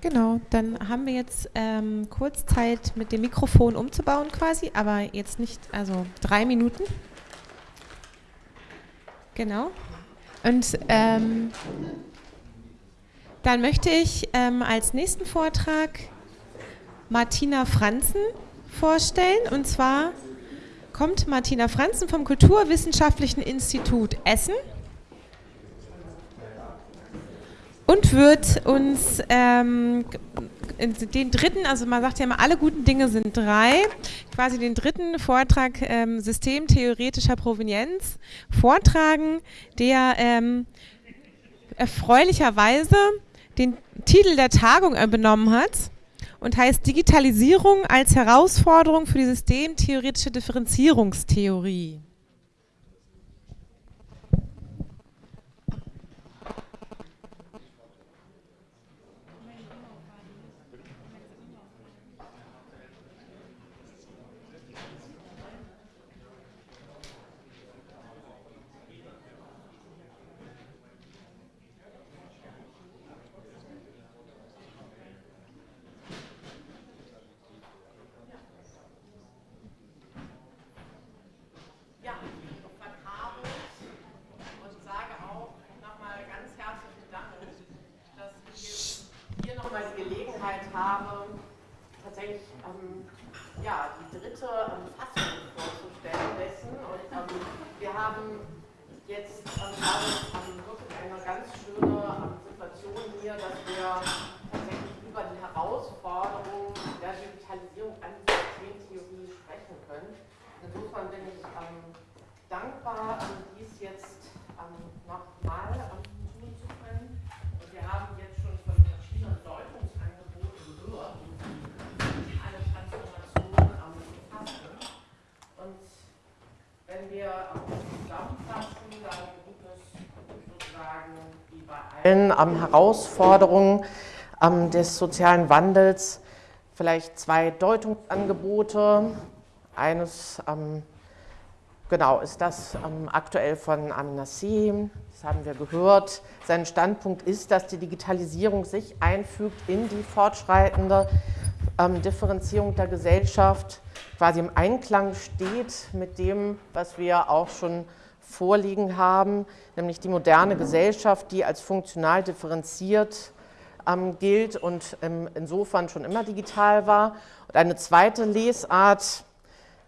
Genau, dann haben wir jetzt ähm, kurz Zeit mit dem Mikrofon umzubauen quasi, aber jetzt nicht, also drei Minuten. Genau. Und ähm, dann möchte ich ähm, als nächsten Vortrag Martina Franzen vorstellen. Und zwar kommt Martina Franzen vom Kulturwissenschaftlichen Institut Essen und wird uns ähm, den dritten, also man sagt ja immer, alle guten Dinge sind drei, quasi den dritten Vortrag ähm, Systemtheoretischer Provenienz vortragen, der ähm, erfreulicherweise den Titel der Tagung benommen hat und heißt Digitalisierung als Herausforderung für die systemtheoretische Differenzierungstheorie. haben jetzt ähm, am wirklich eine ganz schöne Situation hier, dass wir tatsächlich über die Herausforderung der Digitalisierung an der Systemtheorie sprechen können. Insofern bin ich ähm, dankbar, ähm, dies jetzt ähm, nochmal tun zu können. Und wir haben jetzt schon von verschiedenen Deutungsangeboten gehört, die alle Transformationen ähm, erfassen. Und wenn wir ähm, allen Herausforderungen des sozialen Wandels vielleicht zwei Deutungsangebote. Eines genau ist das aktuell von Amin Nassim, das haben wir gehört. Sein Standpunkt ist, dass die Digitalisierung sich einfügt in die fortschreitende Differenzierung der Gesellschaft, quasi im Einklang steht mit dem, was wir auch schon vorliegen haben, nämlich die moderne Gesellschaft, die als funktional differenziert ähm, gilt und ähm, insofern schon immer digital war. Und eine zweite Lesart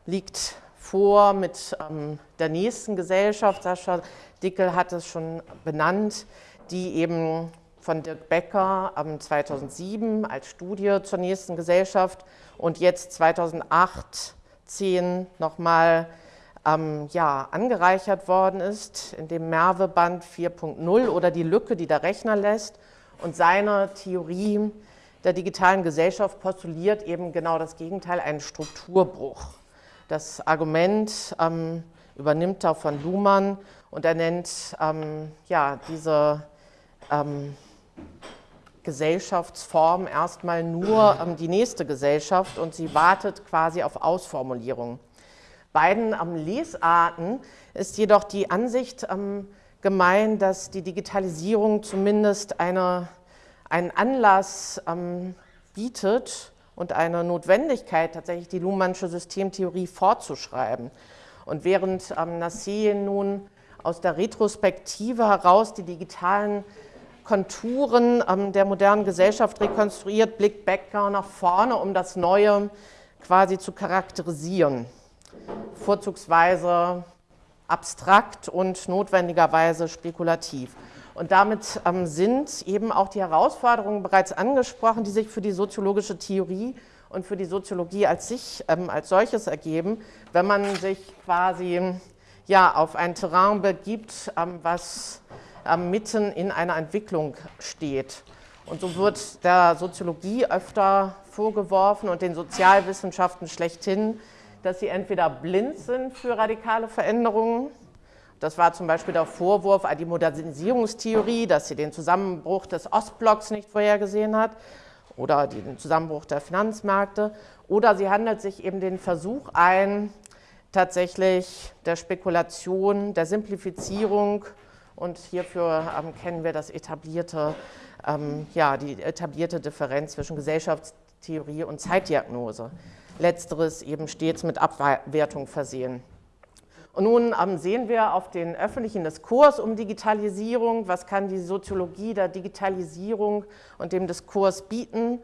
liegt vor mit ähm, der nächsten Gesellschaft, Sascha Dickel hat es schon benannt, die eben von Dirk Becker 2007 als Studie zur nächsten Gesellschaft und jetzt 2008, 10 nochmal ähm, ja, angereichert worden ist in dem Merve-Band 4.0 oder die Lücke, die der Rechner lässt. Und seine Theorie der digitalen Gesellschaft postuliert eben genau das Gegenteil, einen Strukturbruch. Das Argument ähm, übernimmt er von Luhmann und er nennt ähm, ja, diese ähm, Gesellschaftsform erstmal nur ähm, die nächste Gesellschaft und sie wartet quasi auf Ausformulierungen beiden Lesarten ist jedoch die Ansicht ähm, gemein, dass die Digitalisierung zumindest eine, einen Anlass ähm, bietet und eine Notwendigkeit, tatsächlich die Luhmannsche Systemtheorie fortzuschreiben. Und während ähm, Nassim nun aus der Retrospektive heraus die digitalen Konturen ähm, der modernen Gesellschaft rekonstruiert, blickt Becker nach vorne, um das Neue quasi zu charakterisieren vorzugsweise abstrakt und notwendigerweise spekulativ. Und damit ähm, sind eben auch die Herausforderungen bereits angesprochen, die sich für die soziologische Theorie und für die Soziologie als sich ähm, als solches ergeben, wenn man sich quasi ja, auf ein Terrain begibt, ähm, was ähm, mitten in einer Entwicklung steht. Und so wird der Soziologie öfter vorgeworfen und den Sozialwissenschaften schlechthin, dass sie entweder blind sind für radikale Veränderungen, das war zum Beispiel der Vorwurf an die Modernisierungstheorie, dass sie den Zusammenbruch des Ostblocks nicht vorhergesehen hat oder den Zusammenbruch der Finanzmärkte. Oder sie handelt sich eben den Versuch ein, tatsächlich der Spekulation, der Simplifizierung und hierfür ähm, kennen wir das etablierte ähm, ja, die etablierte Differenz zwischen Gesellschaftstheorie und Zeitdiagnose. Letzteres eben stets mit Abwertung versehen. Und nun ähm, sehen wir auf den öffentlichen Diskurs um Digitalisierung, was kann die Soziologie der Digitalisierung und dem Diskurs bieten.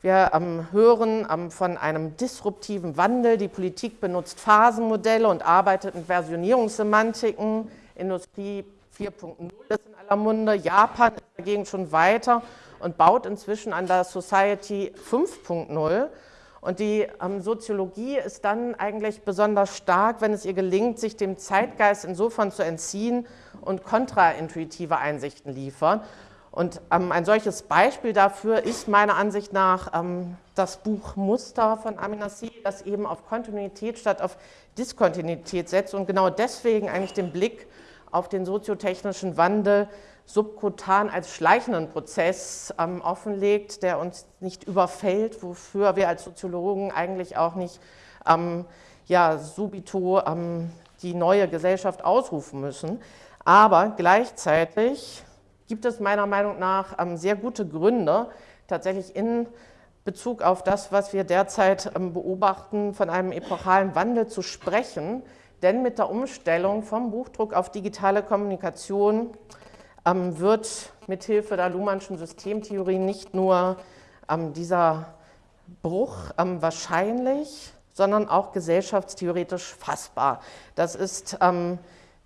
Wir ähm, hören ähm, von einem disruptiven Wandel. Die Politik benutzt Phasenmodelle und arbeitet mit Versionierungssemantiken. Industrie 4.0 ist in aller Munde. Japan ist dagegen schon weiter und baut inzwischen an der Society 5.0. Und die ähm, Soziologie ist dann eigentlich besonders stark, wenn es ihr gelingt, sich dem Zeitgeist insofern zu entziehen und kontraintuitive Einsichten liefern. Und ähm, ein solches Beispiel dafür ist meiner Ansicht nach ähm, das Buch Muster von Amina Aminassi, das eben auf Kontinuität statt auf Diskontinuität setzt und genau deswegen eigentlich den Blick auf den soziotechnischen Wandel subkutan als schleichenden Prozess ähm, offenlegt, der uns nicht überfällt, wofür wir als Soziologen eigentlich auch nicht ähm, ja, subito ähm, die neue Gesellschaft ausrufen müssen. Aber gleichzeitig gibt es meiner Meinung nach ähm, sehr gute Gründe, tatsächlich in Bezug auf das, was wir derzeit ähm, beobachten, von einem epochalen Wandel zu sprechen. Denn mit der Umstellung vom Buchdruck auf digitale Kommunikation wird mithilfe der Luhmannschen Systemtheorie nicht nur dieser Bruch wahrscheinlich, sondern auch gesellschaftstheoretisch fassbar. Das ist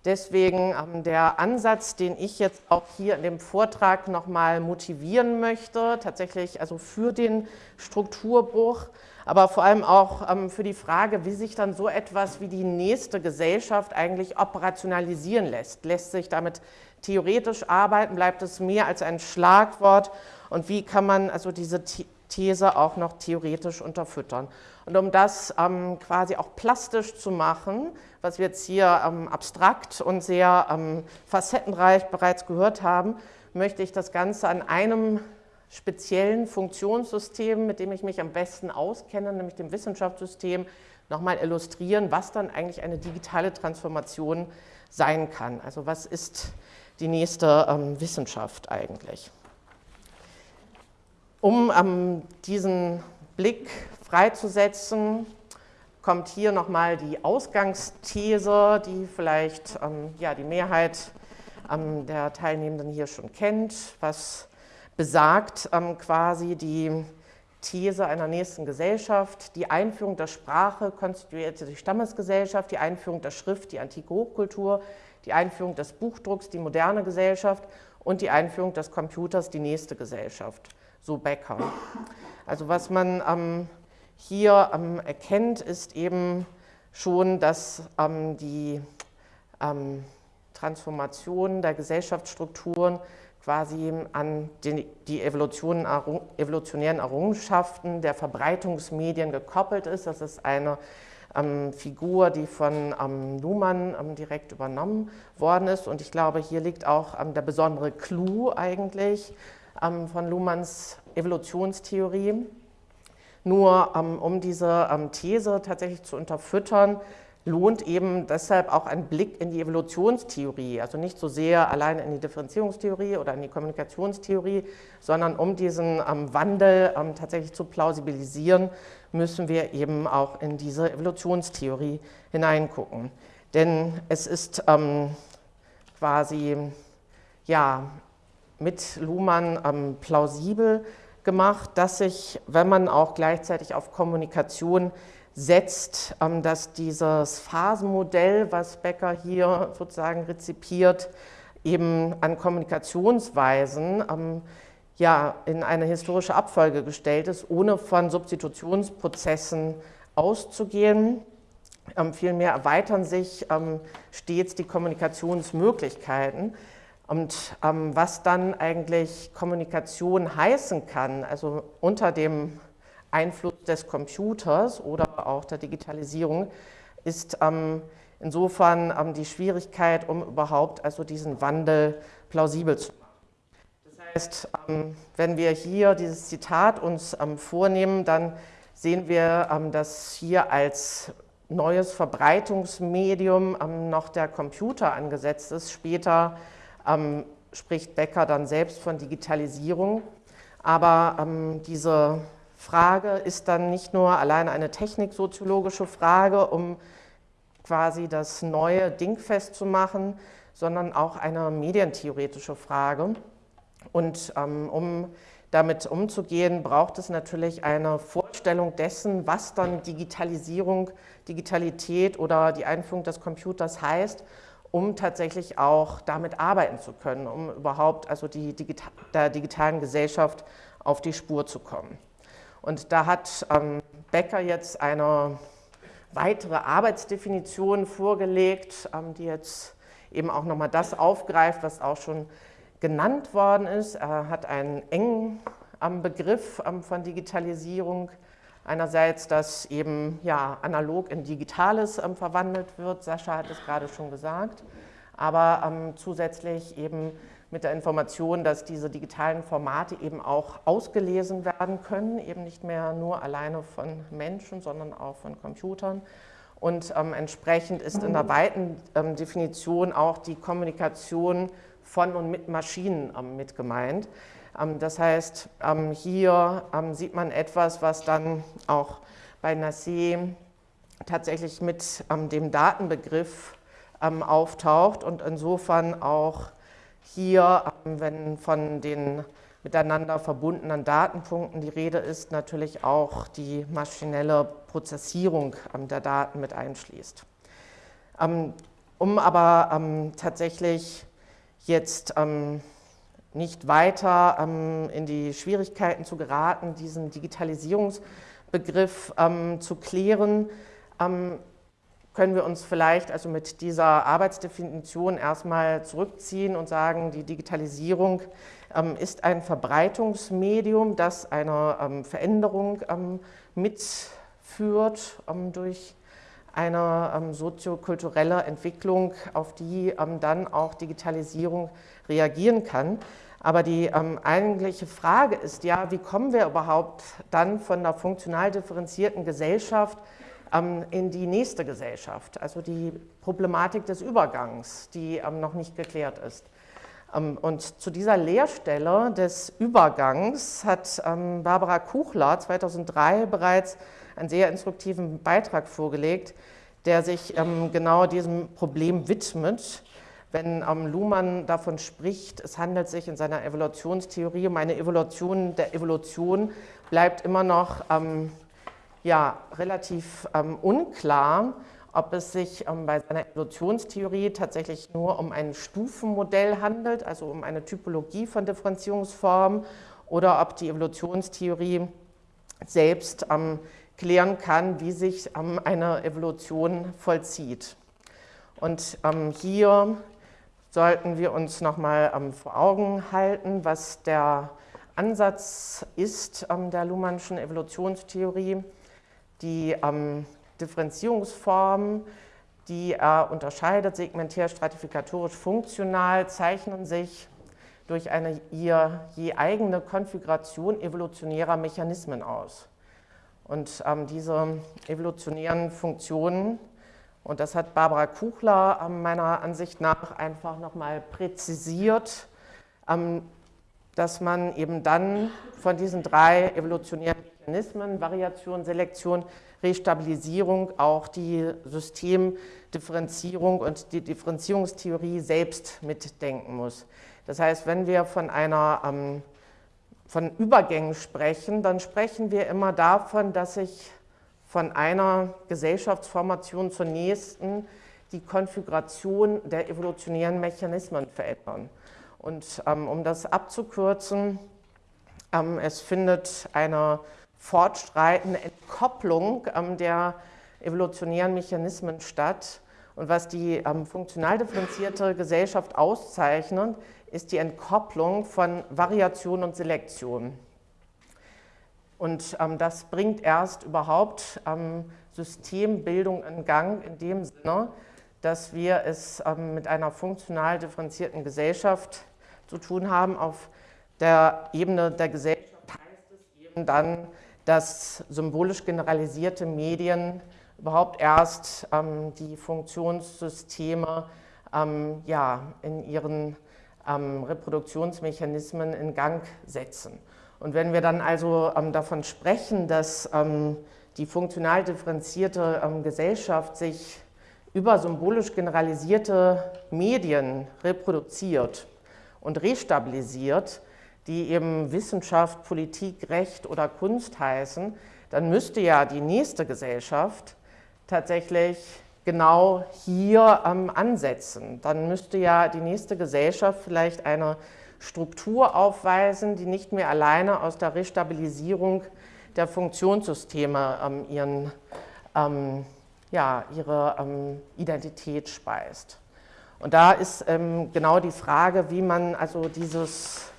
Deswegen ähm, der Ansatz, den ich jetzt auch hier in dem Vortrag nochmal motivieren möchte, tatsächlich also für den Strukturbruch, aber vor allem auch ähm, für die Frage, wie sich dann so etwas wie die nächste Gesellschaft eigentlich operationalisieren lässt. Lässt sich damit theoretisch arbeiten, bleibt es mehr als ein Schlagwort und wie kann man also diese These auch noch theoretisch unterfüttern. Und um das ähm, quasi auch plastisch zu machen, was wir jetzt hier ähm, abstrakt und sehr ähm, facettenreich bereits gehört haben, möchte ich das Ganze an einem speziellen Funktionssystem, mit dem ich mich am besten auskenne, nämlich dem Wissenschaftssystem, nochmal illustrieren, was dann eigentlich eine digitale Transformation sein kann. Also was ist die nächste ähm, Wissenschaft eigentlich? Um ähm, diesen Blick freizusetzen, kommt hier nochmal die Ausgangsthese, die vielleicht ähm, ja, die Mehrheit ähm, der Teilnehmenden hier schon kennt, was besagt ähm, quasi die These einer nächsten Gesellschaft, die Einführung der Sprache konstituierte die Stammesgesellschaft, die Einführung der Schrift, die antike Hochkultur, die Einführung des Buchdrucks, die moderne Gesellschaft und die Einführung des Computers, die nächste Gesellschaft, so Becker. Also was man ähm, hier ähm, erkennt, ist eben schon, dass ähm, die ähm, Transformation der Gesellschaftsstrukturen quasi an den, die evolutionären Errungenschaften der Verbreitungsmedien gekoppelt ist. Das ist eine ähm, Figur, die von ähm, Luhmann ähm, direkt übernommen worden ist. Und ich glaube, hier liegt auch ähm, der besondere Clou eigentlich ähm, von Luhmanns Evolutionstheorie. Nur ähm, um diese These tatsächlich zu unterfüttern, lohnt eben deshalb auch ein Blick in die Evolutionstheorie, also nicht so sehr allein in die Differenzierungstheorie oder in die Kommunikationstheorie, sondern um diesen ähm, Wandel ähm, tatsächlich zu plausibilisieren, müssen wir eben auch in diese Evolutionstheorie hineingucken. Denn es ist ähm, quasi ja, mit Luhmann ähm, plausibel, gemacht, dass sich, wenn man auch gleichzeitig auf Kommunikation setzt, ähm, dass dieses Phasenmodell, was Becker hier sozusagen rezipiert, eben an Kommunikationsweisen ähm, ja, in eine historische Abfolge gestellt ist, ohne von Substitutionsprozessen auszugehen. Ähm, vielmehr erweitern sich stets die Kommunikationsmöglichkeiten. Und ähm, was dann eigentlich Kommunikation heißen kann, also unter dem Einfluss des Computers oder auch der Digitalisierung, ist ähm, insofern ähm, die Schwierigkeit, um überhaupt also diesen Wandel plausibel zu machen. Das heißt, ähm, wenn wir hier dieses Zitat uns ähm, vornehmen, dann sehen wir, ähm, dass hier als neues Verbreitungsmedium noch der Computer angesetzt ist, später ähm, spricht Becker dann selbst von Digitalisierung. Aber ähm, diese Frage ist dann nicht nur allein eine techniksoziologische Frage, um quasi das neue Ding festzumachen, sondern auch eine medientheoretische Frage. Und ähm, um damit umzugehen, braucht es natürlich eine Vorstellung dessen, was dann Digitalisierung, Digitalität oder die Einführung des Computers heißt, um tatsächlich auch damit arbeiten zu können, um überhaupt also die Digita der digitalen Gesellschaft auf die Spur zu kommen. Und da hat ähm, Becker jetzt eine weitere Arbeitsdefinition vorgelegt, ähm, die jetzt eben auch nochmal das aufgreift, was auch schon genannt worden ist. Er hat einen engen ähm, Begriff ähm, von Digitalisierung. Einerseits, dass eben ja, analog in Digitales ähm, verwandelt wird, Sascha hat es gerade schon gesagt, aber ähm, zusätzlich eben mit der Information, dass diese digitalen Formate eben auch ausgelesen werden können, eben nicht mehr nur alleine von Menschen, sondern auch von Computern. Und ähm, entsprechend ist in der weiten ähm, Definition auch die Kommunikation von und mit Maschinen ähm, mit gemeint. Ähm, das heißt, ähm, hier ähm, sieht man etwas, was dann auch bei Nassé tatsächlich mit dem Datenbegriff auftaucht und insofern auch hier, ähm, wenn von den miteinander verbundenen Datenpunkten die Rede ist, natürlich auch die maschinelle Prozessierung ähm, der Daten mit einschließt. Ähm, um aber tatsächlich jetzt nicht weiter in die Schwierigkeiten zu geraten, diesen Digitalisierungsbegriff zu klären, können wir uns vielleicht also mit dieser Arbeitsdefinition erstmal zurückziehen und sagen, die Digitalisierung ähm, ist ein Verbreitungsmedium, das eine ähm, Veränderung ähm, mitführt ähm, durch eine ähm, soziokulturelle Entwicklung, auf die ähm, dann auch Digitalisierung reagieren kann. Aber die eigentliche Frage ist ja, wie kommen wir überhaupt dann von der funktional differenzierten Gesellschaft ähm, in die nächste Gesellschaft, also die Problematik des Übergangs, die ähm, noch nicht geklärt ist. Ähm, und zu dieser Leerstelle des Übergangs hat Barbara Kuchler 2003 bereits einen sehr instruktiven Beitrag vorgelegt, der sich genau diesem Problem widmet. Wenn Luhmann davon spricht, es handelt sich in seiner Evolutionstheorie um eine Evolution der Evolution, bleibt immer noch ja relativ ähm, unklar, ob es sich ähm, bei seiner Evolutionstheorie tatsächlich nur um ein Stufenmodell handelt, also um eine Typologie von Differenzierungsformen, oder ob die Evolutionstheorie selbst ähm, klären kann, wie sich ähm, eine Evolution vollzieht. Und ähm, hier sollten wir uns nochmal ähm, vor Augen halten, was der Ansatz ist der Luhmannschen Evolutionstheorie. Die ähm, Differenzierungsformen, die er unterscheidet, segmentär, stratifikatorisch, funktional, zeichnen sich durch eine ihr je eigene Konfiguration evolutionärer Mechanismen aus. Und ähm, diese evolutionären Funktionen, und das hat Barbara Kuchler ähm, meiner Ansicht nach einfach nochmal präzisiert, ähm, dass man eben dann von diesen drei evolutionären Mechanismen, Variation, Selektion, Restabilisierung, auch die Systemdifferenzierung und die Differenzierungstheorie selbst mitdenken muss. Das heißt, wenn wir von einer ähm, von Übergängen sprechen, dann sprechen wir immer davon, dass sich von einer Gesellschaftsformation zur nächsten die Konfiguration der evolutionären Mechanismen verändern. Und ähm, um das abzukürzen, es findet eine fortschreitende Entkopplung ähm, der evolutionären Mechanismen statt. Und was die ähm, funktional differenzierte Gesellschaft auszeichnet, ist die Entkopplung von Variation und Selektion. Und ähm, das bringt erst überhaupt ähm, Systembildung in Gang, in dem Sinne, dass wir es ähm, mit einer funktional differenzierten Gesellschaft zu tun haben. Auf der Ebene der Gesellschaft heißt es eben dann, dass symbolisch generalisierte Medien überhaupt erst ähm, die Funktionssysteme ähm, ja, in ihren ähm, Reproduktionsmechanismen in Gang setzen. Und wenn wir dann also ähm, davon sprechen, dass ähm, die funktional differenzierte ähm, Gesellschaft sich über symbolisch generalisierte Medien reproduziert und restabilisiert, die eben Wissenschaft, Politik, Recht oder Kunst heißen, dann müsste ja die nächste Gesellschaft tatsächlich genau hier ähm, ansetzen. Dann müsste ja die nächste Gesellschaft vielleicht eine Struktur aufweisen, die nicht mehr alleine aus der Restabilisierung der Funktionssysteme ähm, ihren, ähm, ja, ihre ähm, Identität speist. Und da ist ähm, genau die Frage, wie man also dieses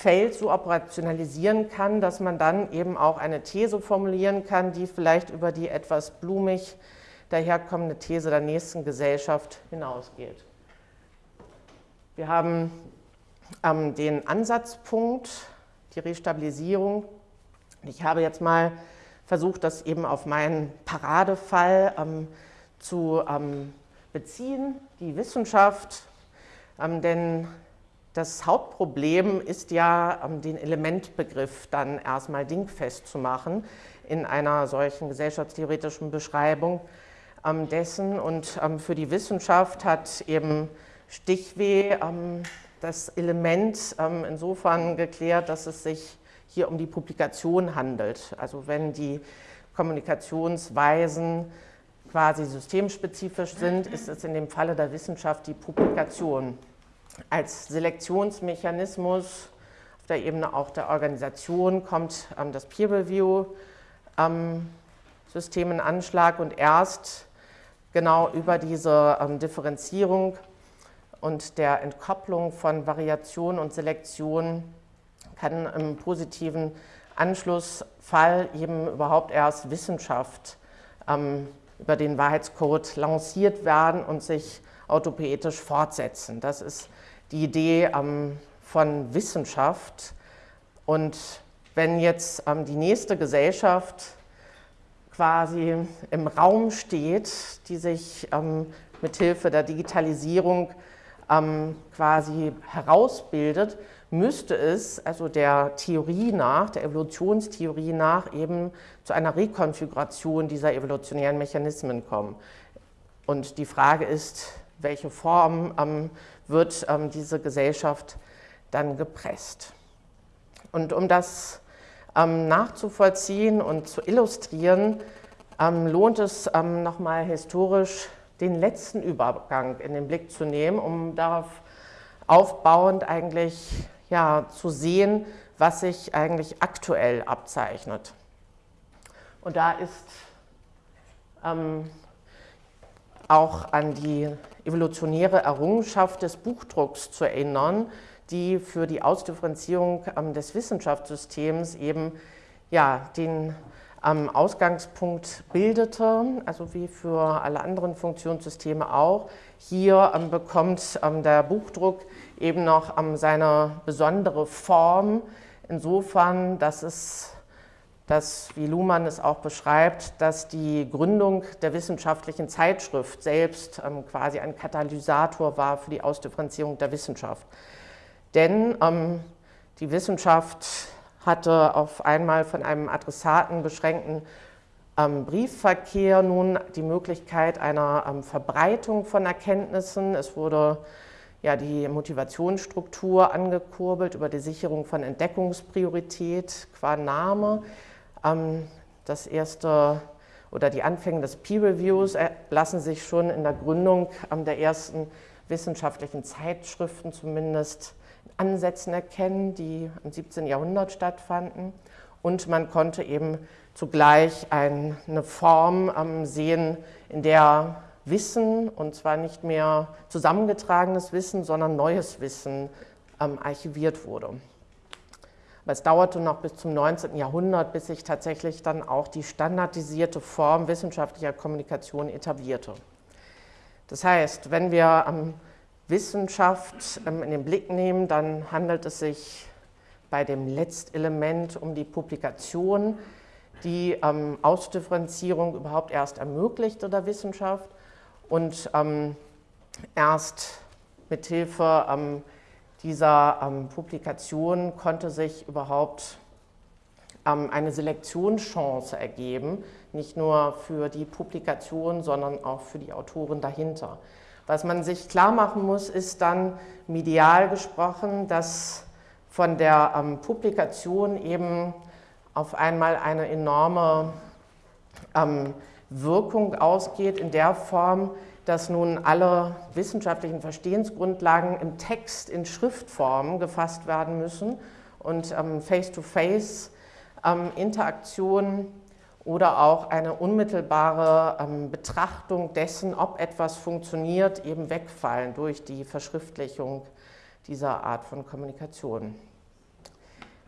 Feld so operationalisieren kann, dass man dann eben auch eine These formulieren kann, die vielleicht über die etwas blumig daherkommende These der nächsten Gesellschaft hinausgeht. Wir haben ähm, den Ansatzpunkt, die Restabilisierung. Ich habe jetzt mal versucht, das eben auf meinen Paradefall ähm, zu ähm, beziehen, die Wissenschaft, ähm, denn das Hauptproblem ist ja, ähm, den Elementbegriff dann erstmal dingfest zu machen in einer solchen gesellschaftstheoretischen Beschreibung ähm, dessen. Und ähm, für die Wissenschaft hat eben Stichweh das Element insofern geklärt, dass es sich hier um die Publikation handelt. Also wenn die Kommunikationsweisen quasi systemspezifisch sind, ist es in dem Falle der Wissenschaft die Publikation als Selektionsmechanismus auf der Ebene auch der Organisation kommt ähm, das Peer Review ähm, System in Anschlag und erst genau über diese ähm, Differenzierung und der Entkopplung von Variation und Selektion kann im positiven Anschlussfall eben überhaupt erst Wissenschaft ähm, über den Wahrheitscode lanciert werden und sich autopoetisch fortsetzen. Das ist die Idee ähm, von Wissenschaft. Und wenn jetzt ähm, die nächste Gesellschaft quasi im Raum steht, die sich ähm, mithilfe der Digitalisierung quasi herausbildet, müsste es also der Theorie nach, der Evolutionstheorie nach, eben zu einer Rekonfiguration dieser evolutionären Mechanismen kommen. Und die Frage ist, welche Form ähm, wird ähm, diese Gesellschaft dann gepresst. Und um das ähm, nachzuvollziehen und zu illustrieren, ähm, lohnt es ähm, nochmal historisch den letzten Übergang in den Blick zu nehmen, um darauf aufbauend eigentlich ja, zu sehen, was sich eigentlich aktuell abzeichnet. Und da ist ähm, auch an die evolutionäre Errungenschaft des Buchdrucks zu erinnern, die für die Ausdifferenzierung ähm, des Wissenschaftssystems eben ja, den ähm, Ausgangspunkt bildete, also wie für alle anderen Funktionssysteme auch. Hier ähm, bekommt ähm, der Buchdruck eben noch ähm, seine besondere Form, insofern, dass es dass, wie Luhmann es auch beschreibt, dass die Gründung der wissenschaftlichen Zeitschrift selbst ähm, quasi ein Katalysator war für die Ausdifferenzierung der Wissenschaft. Denn ähm, die Wissenschaft hatte auf einmal von einem Adressaten beschränkten ähm, Briefverkehr nun die Möglichkeit einer ähm, Verbreitung von Erkenntnissen. Es wurde ja, die Motivationsstruktur angekurbelt über die Sicherung von Entdeckungspriorität qua Name. Ähm, das erste oder die Anfänge des Peer Reviews lassen sich schon in der Gründung ähm, der ersten wissenschaftlichen Zeitschriften zumindest Ansätzen erkennen, die im 17. Jahrhundert stattfanden. Und man konnte eben zugleich eine Form ähm, sehen, in der Wissen, und zwar nicht mehr zusammengetragenes Wissen, sondern neues Wissen archiviert wurde. Aber es dauerte noch bis zum 19. Jahrhundert, bis sich tatsächlich dann auch die standardisierte Form wissenschaftlicher Kommunikation etablierte. Das heißt, wenn wir ähm, Wissenschaft ähm, in den Blick nehmen, dann handelt es sich bei dem Letztelement um die Publikation, die ähm, Ausdifferenzierung überhaupt erst ermöglichte der Wissenschaft und ähm, erst mithilfe ähm, dieser ähm, Publikation konnte sich überhaupt ähm, eine Selektionschance ergeben, nicht nur für die Publikation, sondern auch für die Autoren dahinter. Was man sich klar machen muss, ist dann medial gesprochen, dass von der ähm, Publikation eben auf einmal eine enorme ähm, Wirkung ausgeht in der Form, dass nun alle wissenschaftlichen Verstehensgrundlagen im Text in Schriftform gefasst werden müssen und ähm, Face-to-Face-Interaktion ähm, oder auch eine unmittelbare ähm, Betrachtung dessen, ob etwas funktioniert, eben wegfallen durch die Verschriftlichung dieser Art von Kommunikation.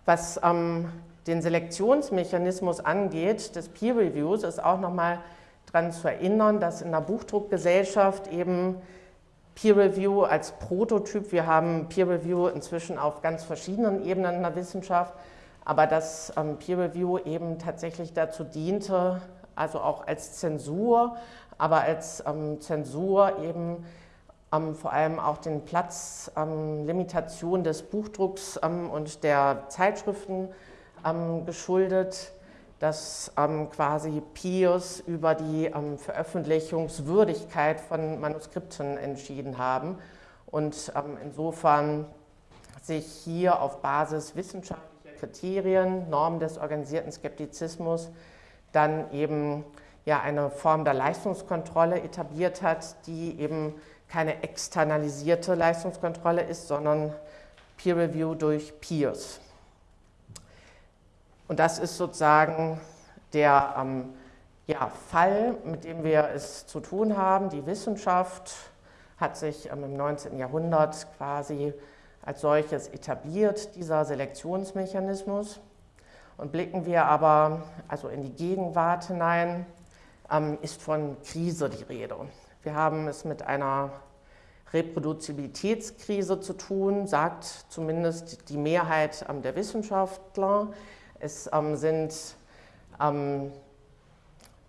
Was ähm, den Selektionsmechanismus angeht des Peer Reviews, ist auch nochmal daran zu erinnern, dass in der Buchdruckgesellschaft eben Peer Review als Prototyp, wir haben Peer Review inzwischen auf ganz verschiedenen Ebenen in der Wissenschaft, aber dass ähm, Peer Review eben tatsächlich dazu diente, also auch als Zensur, aber als ähm, Zensur eben ähm, vor allem auch den Platzlimitation ähm, des Buchdrucks ähm, und der Zeitschriften ähm, geschuldet dass ähm, quasi Peers über die ähm, Veröffentlichungswürdigkeit von Manuskripten entschieden haben und ähm, insofern sich hier auf Basis wissenschaftlicher Kriterien, Normen des organisierten Skeptizismus, dann eben ja eine Form der Leistungskontrolle etabliert hat, die eben keine externalisierte Leistungskontrolle ist, sondern Peer Review durch Peers. Und das ist sozusagen der ähm, ja, Fall, mit dem wir es zu tun haben. Die Wissenschaft hat sich ähm, im 19. Jahrhundert quasi als solches etabliert, dieser Selektionsmechanismus. Und blicken wir aber also in die Gegenwart hinein, ähm, ist von Krise die Rede. Wir haben es mit einer Reproduzibilitätskrise zu tun, sagt zumindest die Mehrheit ähm, der Wissenschaftler. Es ähm, sind ähm,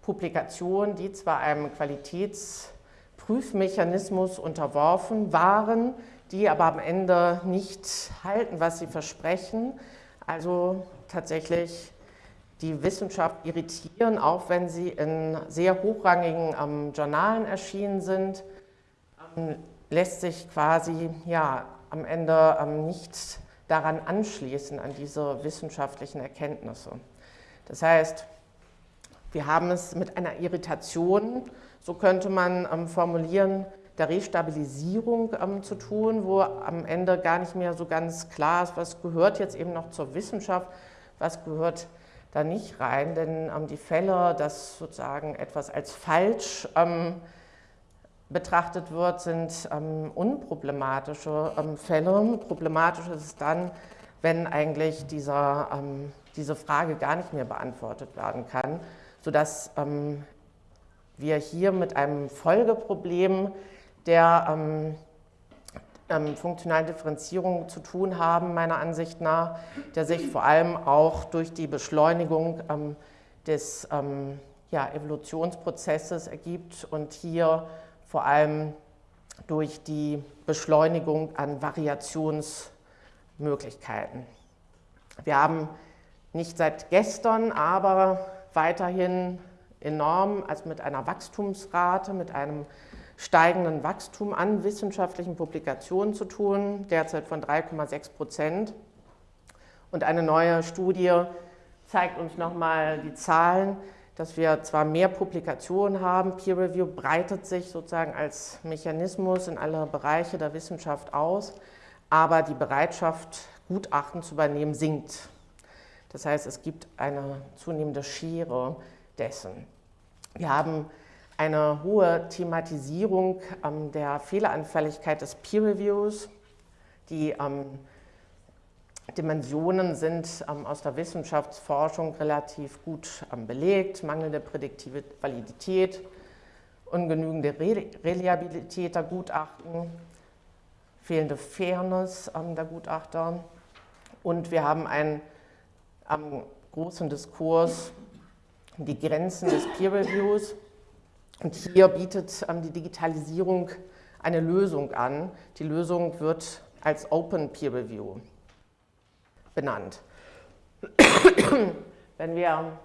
Publikationen, die zwar einem Qualitätsprüfmechanismus unterworfen waren, die aber am Ende nicht halten, was sie versprechen. Also tatsächlich die Wissenschaft irritieren, auch wenn sie in sehr hochrangigen ähm, Journalen erschienen sind, ähm, lässt sich quasi ja, am Ende ähm, nicht daran anschließen, an diese wissenschaftlichen Erkenntnisse. Das heißt, wir haben es mit einer Irritation, so könnte man ähm, formulieren, der Restabilisierung ähm, zu tun, wo am Ende gar nicht mehr so ganz klar ist, was gehört jetzt eben noch zur Wissenschaft, was gehört da nicht rein, denn ähm, die Fälle, dass sozusagen etwas als falsch ähm, betrachtet wird, sind ähm, unproblematische ähm, Fälle. Problematisch ist es dann, wenn eigentlich dieser, ähm, diese Frage gar nicht mehr beantwortet werden kann, sodass ähm, wir hier mit einem Folgeproblem der ähm, ähm, funktionalen Differenzierung zu tun haben, meiner Ansicht nach, der sich vor allem auch durch die Beschleunigung des ja, Evolutionsprozesses ergibt und hier vor allem durch die Beschleunigung an Variationsmöglichkeiten. Wir haben nicht seit gestern, aber weiterhin enorm, also mit einer Wachstumsrate, mit einem steigenden Wachstum an wissenschaftlichen Publikationen zu tun, derzeit von 3,6 Prozent. Und eine neue Studie zeigt uns nochmal die Zahlen dass wir zwar mehr Publikationen haben, Peer Review breitet sich sozusagen als Mechanismus in alle Bereiche der Wissenschaft aus, aber die Bereitschaft, Gutachten zu übernehmen, sinkt. Das heißt, es gibt eine zunehmende Schere dessen. Wir haben eine hohe Thematisierung ähm, der Fehleranfälligkeit des Peer Reviews, die ähm, Dimensionen sind ähm, aus der Wissenschaftsforschung relativ gut ähm, belegt. Mangelnde prädiktive Validität, ungenügende Re Reliabilität der Gutachten, fehlende Fairness ähm, der Gutachter. Und wir haben einen ähm, großen Diskurs die Grenzen des Peer Reviews. Und hier bietet ähm, die Digitalisierung eine Lösung an. Die Lösung wird als Open Peer Review benannt. Wenn wir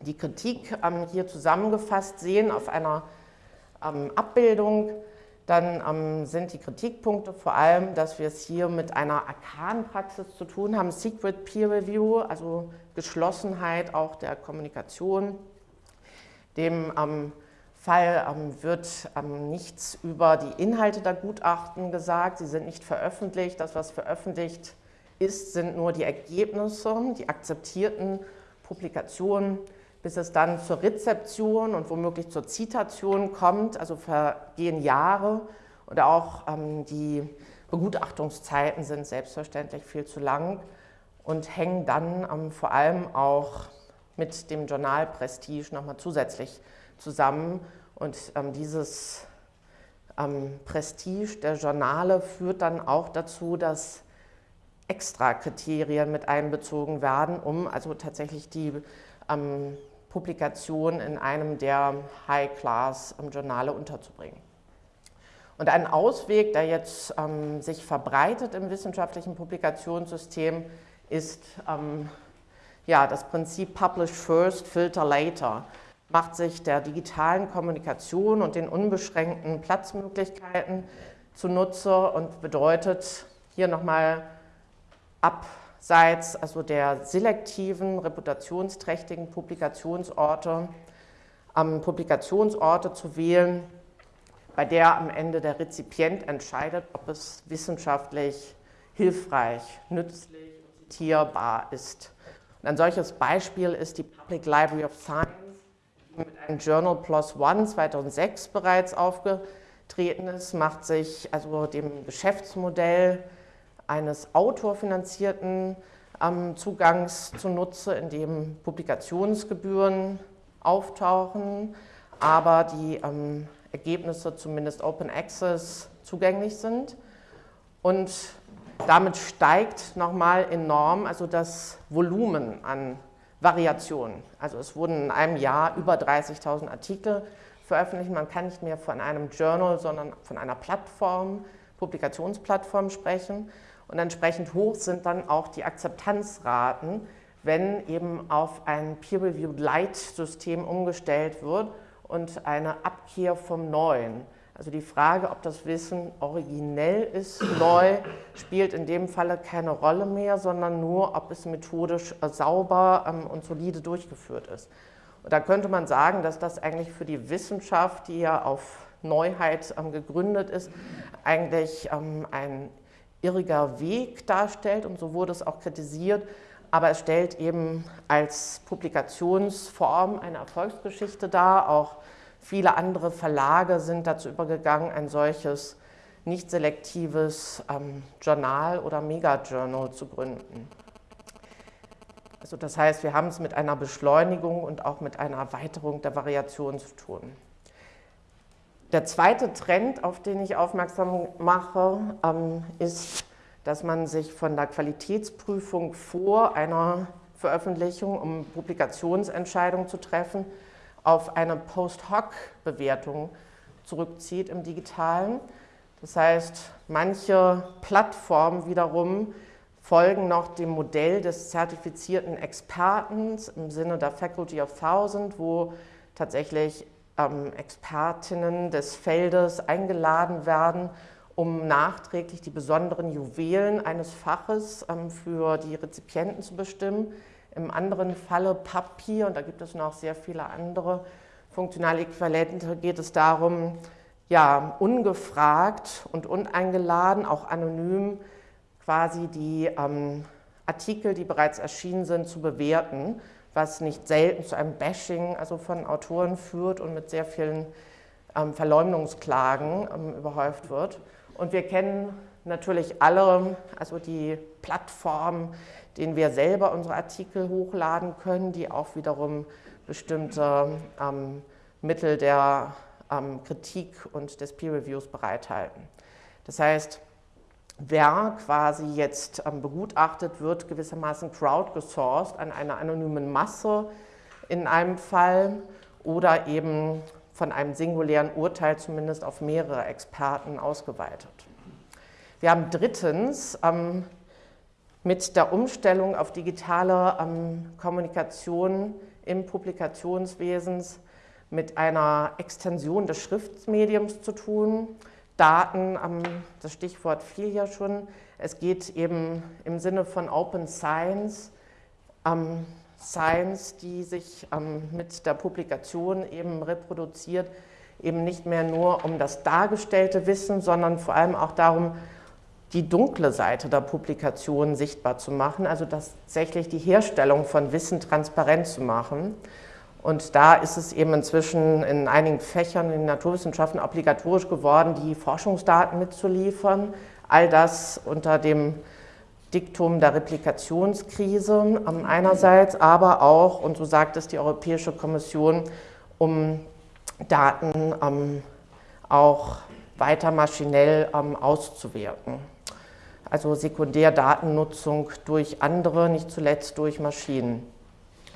die Kritik ähm, hier zusammengefasst sehen auf einer ähm, Abbildung, dann ähm, sind die Kritikpunkte vor allem, dass wir es hier mit einer Arkanpraxis zu tun haben, Secret Peer Review, also Geschlossenheit auch der Kommunikation. Dem Fall wird nichts über die Inhalte der Gutachten gesagt, sie sind nicht veröffentlicht. Das, was veröffentlicht ist, sind nur die Ergebnisse, die akzeptierten Publikationen, bis es dann zur Rezeption und womöglich zur Zitation kommt, also vergehen Jahre und auch ähm, die Begutachtungszeiten sind selbstverständlich viel zu lang und hängen dann ähm, vor allem auch mit dem Journalprestige nochmal zusätzlich zusammen. Und ähm, dieses ähm, Prestige der Journale führt dann auch dazu, dass extra Kriterien mit einbezogen werden, um also tatsächlich die ähm, Publikation in einem der High-Class-Journale unterzubringen. Und ein Ausweg, der jetzt ähm, sich verbreitet im wissenschaftlichen Publikationssystem, ist ähm, ja, das Prinzip Publish First, Filter Later. Macht sich der digitalen Kommunikation und den unbeschränkten Platzmöglichkeiten zunutze und bedeutet hier nochmal abseits also der selektiven, reputationsträchtigen Publikationsorte, ähm, Publikationsorte zu wählen, bei der am Ende der Rezipient entscheidet, ob es wissenschaftlich hilfreich, nützlich, zitierbar ist. Und ein solches Beispiel ist die Public Library of Science, die mit einem Journal Plus One 2006 bereits aufgetreten ist, macht sich also dem Geschäftsmodell eines autorfinanzierten ähm, Zugangs zunutze, in dem Publikationsgebühren auftauchen, aber die ähm, Ergebnisse zumindest Open Access zugänglich sind. Und damit steigt nochmal enorm also das Volumen an Variationen. Also es wurden in einem Jahr über 30.000 Artikel veröffentlicht. Man kann nicht mehr von einem Journal, sondern von einer Plattform, Publikationsplattform sprechen. Und entsprechend hoch sind dann auch die Akzeptanzraten, wenn eben auf ein Peer-Reviewed Light-System umgestellt wird und eine Abkehr vom Neuen. Also die Frage, ob das Wissen originell ist, neu, spielt in dem Falle keine Rolle mehr, sondern nur, ob es methodisch sauber ähm, und solide durchgeführt ist. Und da könnte man sagen, dass das eigentlich für die Wissenschaft, die ja auf Neuheit ähm, gegründet ist, eigentlich ähm, ein irriger Weg darstellt und so wurde es auch kritisiert, aber es stellt eben als Publikationsform eine Erfolgsgeschichte dar. Auch viele andere Verlage sind dazu übergegangen, ein solches nicht selektives ähm, Journal oder Megajournal zu gründen. Also das heißt, wir haben es mit einer Beschleunigung und auch mit einer Erweiterung der Variation zu tun. Der zweite Trend, auf den ich aufmerksam mache, ähm, ist, dass man sich von der Qualitätsprüfung vor einer Veröffentlichung, um Publikationsentscheidungen zu treffen, auf eine Post-Hoc-Bewertung zurückzieht im Digitalen. Das heißt, manche Plattformen wiederum folgen noch dem Modell des zertifizierten Experten im Sinne der Faculty of Thousand, wo tatsächlich ähm, Expertinnen des Feldes eingeladen werden, um nachträglich die besonderen Juwelen eines Faches ähm, für die Rezipienten zu bestimmen. Im anderen Falle Papier, und da gibt es noch sehr viele andere funktionale Äquivalente, geht es darum, ja, ungefragt und uneingeladen, auch anonym, quasi die ähm, Artikel, die bereits erschienen sind, zu bewerten was nicht selten zu einem Bashing also von Autoren führt und mit sehr vielen ähm, Verleumdungsklagen ähm, überhäuft wird. Und wir kennen natürlich alle, also die Plattformen, denen wir selber unsere Artikel hochladen können, die auch wiederum bestimmte ähm, Mittel der ähm, Kritik und des Peer Reviews bereithalten. Das heißt, wer quasi jetzt ähm, begutachtet wird, gewissermaßen crowdgesourced an einer anonymen Masse in einem Fall oder eben von einem singulären Urteil zumindest auf mehrere Experten ausgeweitet. Wir haben drittens ähm, mit der Umstellung auf digitale ähm, Kommunikation im Publikationswesen mit einer Extension des Schriftmediums zu tun. Daten, das Stichwort fiel ja schon. Es geht eben im Sinne von Open Science, Science, die sich mit der Publikation eben reproduziert, eben nicht mehr nur um das dargestellte Wissen, sondern vor allem auch darum, die dunkle Seite der Publikation sichtbar zu machen, also tatsächlich die Herstellung von Wissen transparent zu machen. Und da ist es eben inzwischen in einigen Fächern in Naturwissenschaften obligatorisch geworden, die Forschungsdaten mitzuliefern. All das unter dem Diktum der Replikationskrise einerseits, aber auch, und so sagt es die Europäische Kommission, um Daten ähm, auch weiter maschinell ähm, auszuwerten. Also Sekundärdatennutzung durch andere, nicht zuletzt durch Maschinen.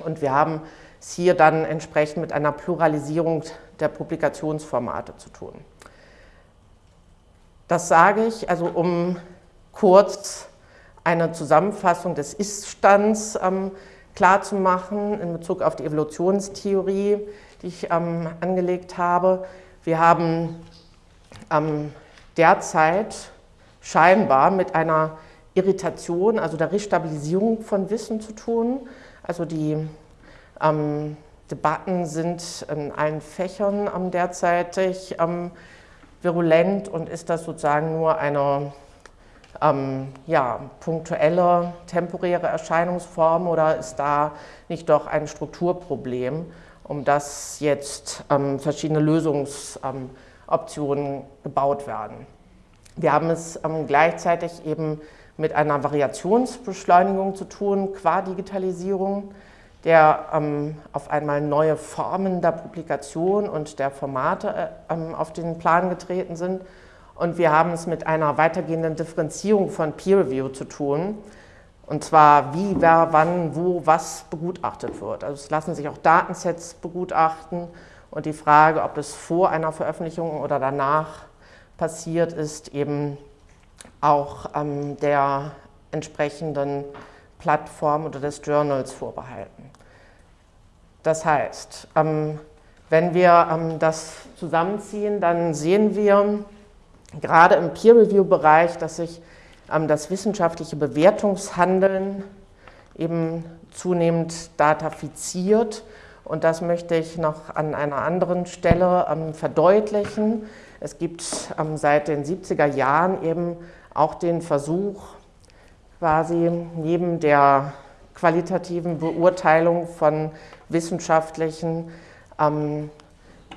Und wir haben es hier dann entsprechend mit einer Pluralisierung der Publikationsformate zu tun. Das sage ich, also um kurz eine Zusammenfassung des Ist-Stands ähm, klarzumachen in Bezug auf die Evolutionstheorie, die ich ähm, angelegt habe. Wir haben ähm, derzeit scheinbar mit einer Irritation, also der Restabilisierung von Wissen zu tun. Also die ähm, Debatten sind in allen Fächern ähm, derzeitig ähm, virulent und ist das sozusagen nur eine ähm, ja, punktuelle, temporäre Erscheinungsform oder ist da nicht doch ein Strukturproblem, um das jetzt ähm, verschiedene Lösungsoptionen gebaut werden. Wir haben es ähm, gleichzeitig eben mit einer Variationsbeschleunigung zu tun, qua Digitalisierung, der ähm, auf einmal neue Formen der Publikation und der Formate äh, ähm, auf den Plan getreten sind. Und wir haben es mit einer weitergehenden Differenzierung von Peer Review zu tun. Und zwar wie, wer, wann, wo, was begutachtet wird. Also es lassen sich auch Datensets begutachten und die Frage, ob das vor einer Veröffentlichung oder danach passiert, ist eben auch ähm, der entsprechenden Plattform oder des Journals vorbehalten. Das heißt, ähm, wenn wir ähm, das zusammenziehen, dann sehen wir gerade im Peer-Review-Bereich, dass sich ähm, das wissenschaftliche Bewertungshandeln eben zunehmend datafiziert. Und das möchte ich noch an einer anderen Stelle verdeutlichen. Es gibt seit den 70er Jahren eben auch den Versuch, quasi neben der qualitativen Beurteilung von wissenschaftlichen ähm,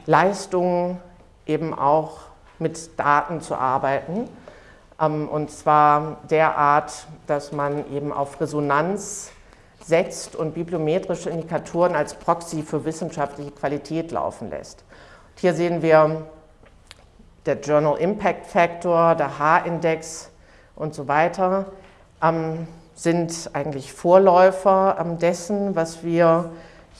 Leistungen eben auch mit Daten zu arbeiten. Ähm, und zwar derart, dass man eben auf Resonanz setzt und bibliometrische Indikatoren als Proxy für wissenschaftliche Qualität laufen lässt. Und hier sehen wir der Journal Impact Factor, der H-Index und so weiter, ähm, sind eigentlich Vorläufer ähm, dessen, was wir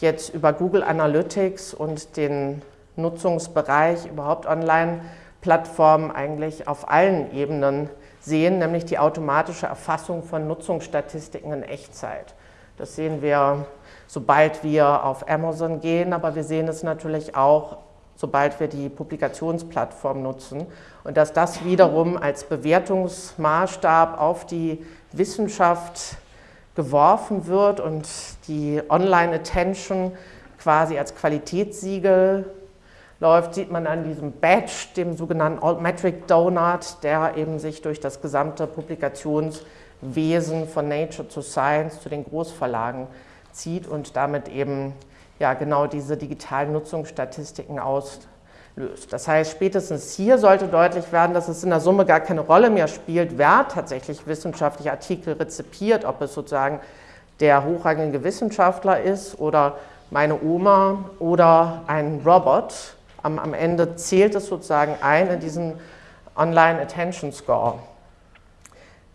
jetzt über Google Analytics und den Nutzungsbereich überhaupt Online-Plattformen eigentlich auf allen Ebenen sehen, nämlich die automatische Erfassung von Nutzungsstatistiken in Echtzeit. Das sehen wir, sobald wir auf Amazon gehen, aber wir sehen es natürlich auch sobald wir die Publikationsplattform nutzen. Und dass das wiederum als Bewertungsmaßstab auf die Wissenschaft geworfen wird und die Online-Attention quasi als Qualitätssiegel läuft, sieht man an diesem Badge, dem sogenannten Altmetric Donut, der eben sich durch das gesamte Publikationswesen von Nature to Science zu den Großverlagen zieht und damit eben ja genau diese digitalen Nutzungsstatistiken auslöst. Das heißt, spätestens hier sollte deutlich werden, dass es in der Summe gar keine Rolle mehr spielt, wer tatsächlich wissenschaftliche Artikel rezipiert, ob es sozusagen der hochrangige Wissenschaftler ist oder meine Oma oder ein Robot. Am, am Ende zählt es sozusagen ein in diesen Online Attention Score.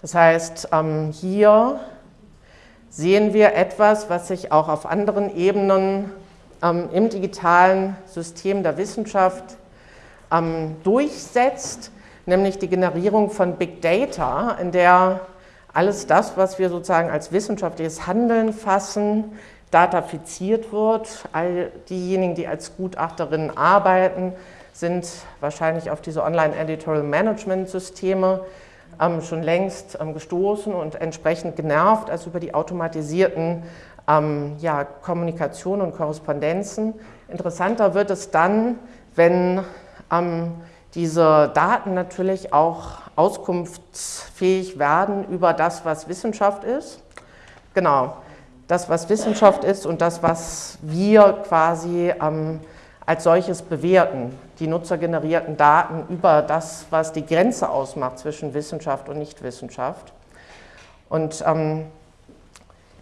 Das heißt, ähm, hier sehen wir etwas, was sich auch auf anderen Ebenen im digitalen System der Wissenschaft ähm, durchsetzt, nämlich die Generierung von Big Data, in der alles das, was wir sozusagen als wissenschaftliches Handeln fassen, datafiziert wird. All diejenigen, die als Gutachterinnen arbeiten, sind wahrscheinlich auf diese Online-Editorial-Management-Systeme ähm, schon längst ähm, gestoßen und entsprechend genervt, als über die automatisierten ähm, ja, Kommunikation und Korrespondenzen. Interessanter wird es dann, wenn ähm, diese Daten natürlich auch auskunftsfähig werden über das, was Wissenschaft ist. Genau, das, was Wissenschaft ist und das, was wir quasi ähm, als solches bewerten. Die nutzergenerierten Daten über das, was die Grenze ausmacht zwischen Wissenschaft und Nichtwissenschaft. Und ähm,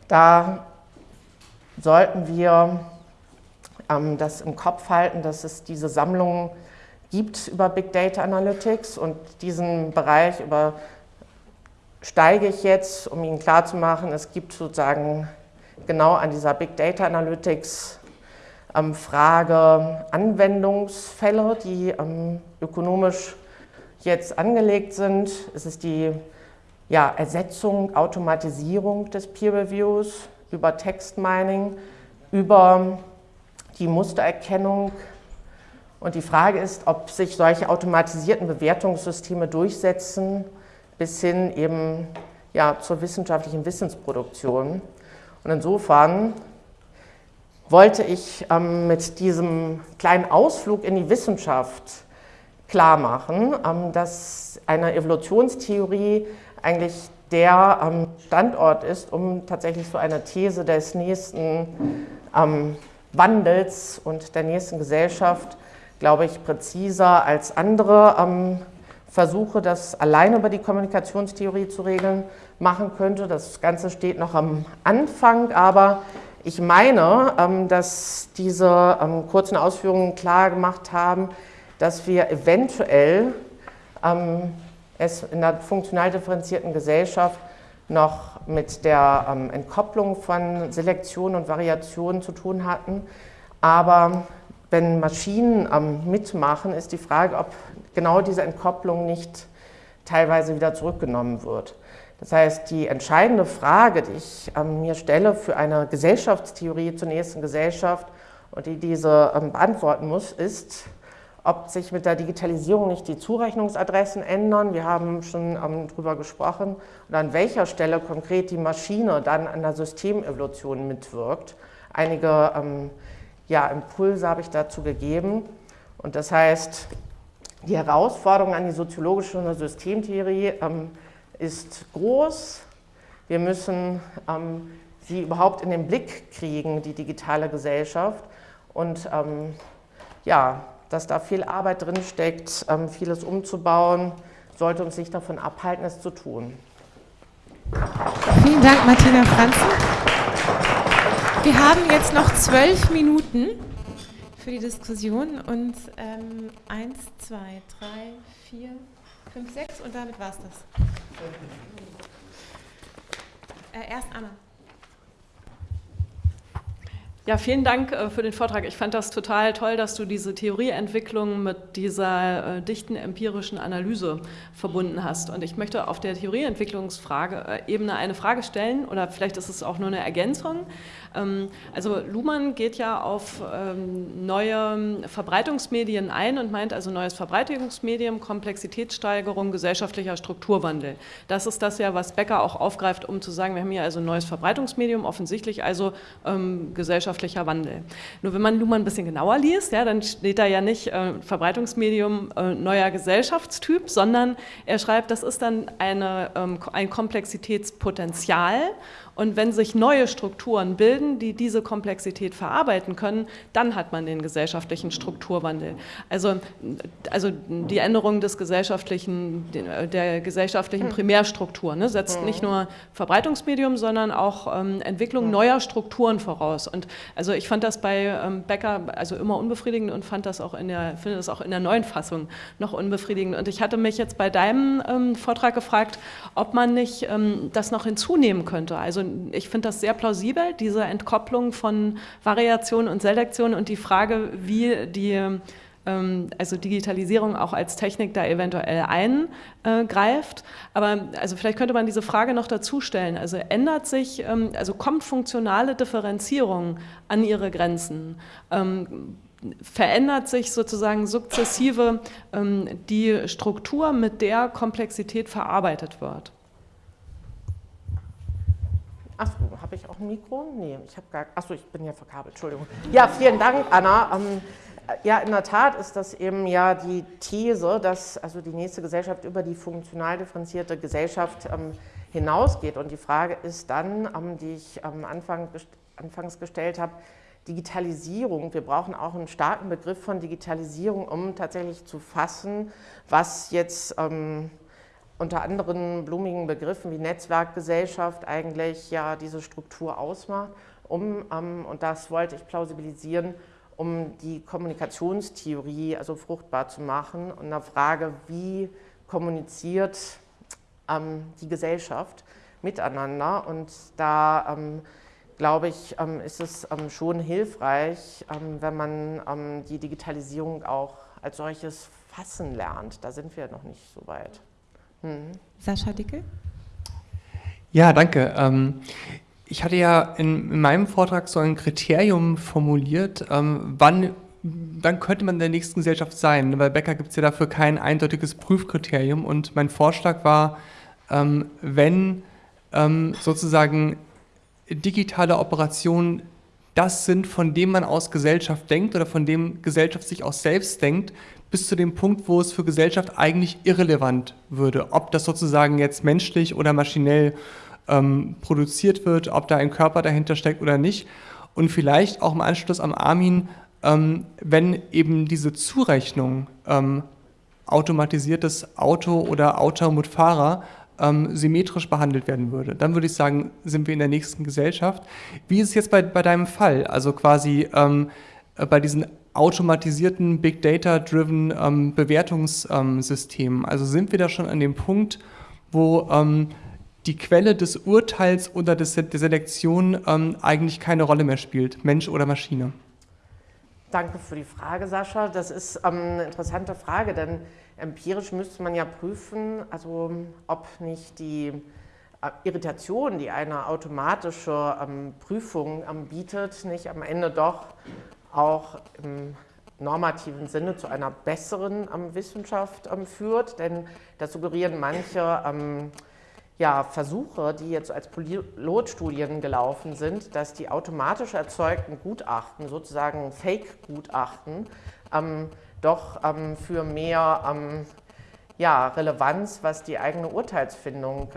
da sollten wir ähm, das im Kopf halten, dass es diese Sammlungen gibt über Big Data Analytics und diesen Bereich übersteige ich jetzt, um Ihnen klarzumachen, es gibt sozusagen genau an dieser Big Data Analytics ähm, Frage Anwendungsfälle, die ähm, ökonomisch jetzt angelegt sind. Es ist die ja, Ersetzung, Automatisierung des Peer Reviews über Text Mining, über die Mustererkennung und die Frage ist, ob sich solche automatisierten Bewertungssysteme durchsetzen, bis hin eben ja, zur wissenschaftlichen Wissensproduktion. Und insofern wollte ich ähm, mit diesem kleinen Ausflug in die Wissenschaft klar machen, ähm, dass eine Evolutionstheorie eigentlich der ähm, Standort ist, um tatsächlich so eine These des nächsten ähm, Wandels und der nächsten Gesellschaft glaube ich, präziser als andere ähm, Versuche, das alleine über die Kommunikationstheorie zu regeln, machen könnte. Das Ganze steht noch am Anfang, aber ich meine, ähm, dass diese ähm, kurzen Ausführungen klar gemacht haben, dass wir eventuell ähm, es in der funktional differenzierten Gesellschaft noch mit der ähm, Entkopplung von Selektion und Variation zu tun hatten, aber wenn Maschinen ähm, mitmachen, ist die Frage, ob genau diese Entkopplung nicht teilweise wieder zurückgenommen wird. Das heißt, die entscheidende Frage, die ich ähm, mir stelle für eine Gesellschaftstheorie zur nächsten Gesellschaft und die diese ähm, beantworten muss, ist, ob sich mit der Digitalisierung nicht die Zurechnungsadressen ändern. Wir haben schon ähm, darüber gesprochen. Und an welcher Stelle konkret die Maschine dann an der Systemevolution mitwirkt. Einige ähm, ja, Impulse habe ich dazu gegeben. Und das heißt, die Herausforderung an die soziologische Systemtheorie ähm, ist groß. Wir müssen ähm, sie überhaupt in den Blick kriegen, die digitale Gesellschaft. Und ähm, ja, dass da viel Arbeit drin steckt, ähm, vieles umzubauen, sollte uns nicht davon abhalten, es zu tun. Vielen Dank, Martina Franzen. Wir haben jetzt noch zwölf Minuten für die Diskussion und ähm, eins, zwei, drei, vier, fünf, sechs und damit war es das. Äh, erst Anna. Ja, vielen Dank äh, für den Vortrag. Ich fand das total toll, dass du diese Theorieentwicklung mit dieser äh, dichten empirischen Analyse verbunden hast. Und ich möchte auf der Theorieentwicklungsebene eine Frage stellen, oder vielleicht ist es auch nur eine Ergänzung. Ähm, also Luhmann geht ja auf ähm, neue Verbreitungsmedien ein und meint also neues Verbreitungsmedium, Komplexitätssteigerung, gesellschaftlicher Strukturwandel. Das ist das ja, was Becker auch aufgreift, um zu sagen, wir haben hier also neues Verbreitungsmedium, offensichtlich also ähm, gesellschaftlicher Wandel. Nur wenn man Luhmann ein bisschen genauer liest, ja, dann steht da ja nicht äh, Verbreitungsmedium äh, neuer Gesellschaftstyp, sondern er schreibt, das ist dann eine, ähm, ein Komplexitätspotenzial und wenn sich neue Strukturen bilden, die diese Komplexität verarbeiten können, dann hat man den gesellschaftlichen Strukturwandel. Also, also die Änderung des gesellschaftlichen, der gesellschaftlichen hm. Primärstruktur ne, setzt hm. nicht nur Verbreitungsmedium, sondern auch ähm, Entwicklung hm. neuer Strukturen voraus. Und also ich fand das bei ähm, Becker also immer unbefriedigend und fand das auch in der, finde das auch in der neuen Fassung noch unbefriedigend. Und ich hatte mich jetzt bei deinem ähm, Vortrag gefragt, ob man nicht ähm, das noch hinzunehmen könnte. Also ich finde das sehr plausibel, diese Entkopplung von Variation und Selektion und die Frage, wie die ähm, also Digitalisierung auch als Technik da eventuell eingreift. Aber also vielleicht könnte man diese Frage noch dazu stellen. Also ändert sich, ähm, also kommt funktionale Differenzierung an ihre Grenzen? Ähm, verändert sich sozusagen sukzessive die Struktur, mit der Komplexität verarbeitet wird? Achso, habe ich auch ein Mikro? Nee, ich habe gar. Achso, ich bin ja verkabelt, Entschuldigung. Ja, vielen Dank, Anna. Ähm, ja, in der Tat ist das eben ja die These, dass also die nächste Gesellschaft über die funktional differenzierte Gesellschaft ähm, hinausgeht. Und die Frage ist dann, ähm, die ich am Anfang, anfangs gestellt habe, Digitalisierung. Wir brauchen auch einen starken Begriff von Digitalisierung, um tatsächlich zu fassen, was jetzt ähm, unter anderen blumigen Begriffen wie Netzwerkgesellschaft eigentlich ja diese Struktur ausmacht, um, ähm, und das wollte ich plausibilisieren, um die Kommunikationstheorie also fruchtbar zu machen und eine Frage, wie kommuniziert ähm, die Gesellschaft miteinander und da ähm, glaube ich, ähm, ist es ähm, schon hilfreich, wenn man die Digitalisierung auch als solches fassen lernt. Da sind wir noch nicht so weit. Mhm. Sascha Dickel? Ja, danke. Ähm, ich hatte ja in, in, meinem Vortrag so ein Kriterium formuliert, ähm, wann, wann könnte man in der nächsten Gesellschaft sein. Bei Becker gibt es ja dafür kein eindeutiges Prüfkriterium und mein Vorschlag war, ähm, wenn sozusagen digitale Operationen das sind, von dem man aus Gesellschaft denkt oder von dem Gesellschaft sich auch selbst denkt, bis zu dem Punkt, wo es für Gesellschaft eigentlich irrelevant würde, ob das sozusagen jetzt menschlich oder maschinell ähm, produziert wird, ob da ein Körper dahinter steckt oder nicht. Und vielleicht auch im Anschluss am Armin, ähm, wenn eben diese Zurechnung ähm, automatisiertes Auto oder Auto mit Fahrer ähm, symmetrisch behandelt werden würde. Dann würde ich sagen, sind wir in der nächsten Gesellschaft. Wie ist es jetzt bei, bei deinem Fall? Also quasi ähm, äh, bei diesen automatisierten Big Data-driven ähm, Bewertungssystemen. also sind wir da schon an dem Punkt, wo ähm, die Quelle des Urteils oder des, der Selektion ähm, eigentlich keine Rolle mehr spielt, Mensch oder Maschine? Danke für die Frage, Sascha. Das ist ähm, eine interessante Frage, denn empirisch müsste man ja prüfen, also ob nicht die äh, Irritation, die eine automatische ähm, Prüfung ähm, bietet, nicht am Ende doch auch im normativen Sinne zu einer besseren ähm, Wissenschaft ähm, führt, denn das suggerieren manche ähm, ja, Versuche, die jetzt als Pilotstudien gelaufen sind, dass die automatisch erzeugten Gutachten, sozusagen Fake-Gutachten, ähm, doch ähm, für mehr ähm, ja, Relevanz, was die eigene Urteilsfindung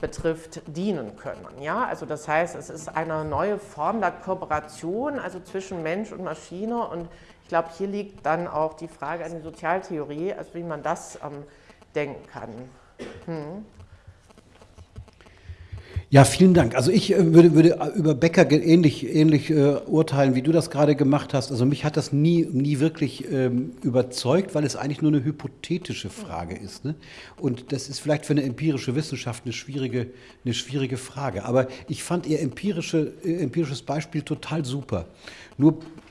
betrifft, dienen können. Ja? Also das heißt, es ist eine neue Form der Kooperation, also zwischen Mensch und Maschine und ich glaube, hier liegt dann auch die Frage an die Sozialtheorie, also wie man das ähm, denken kann. Hm. Ja, vielen Dank. Also ich äh, würde, würde über Becker ähnlich, ähnlich äh, urteilen, wie du das gerade gemacht hast. Also mich hat das nie, nie wirklich ähm, überzeugt, weil es eigentlich nur eine hypothetische Frage ist. Ne? Und das ist vielleicht für eine empirische Wissenschaft eine schwierige, eine schwierige Frage. Aber ich fand ihr empirische, äh, empirisches Beispiel total super. Nur äh,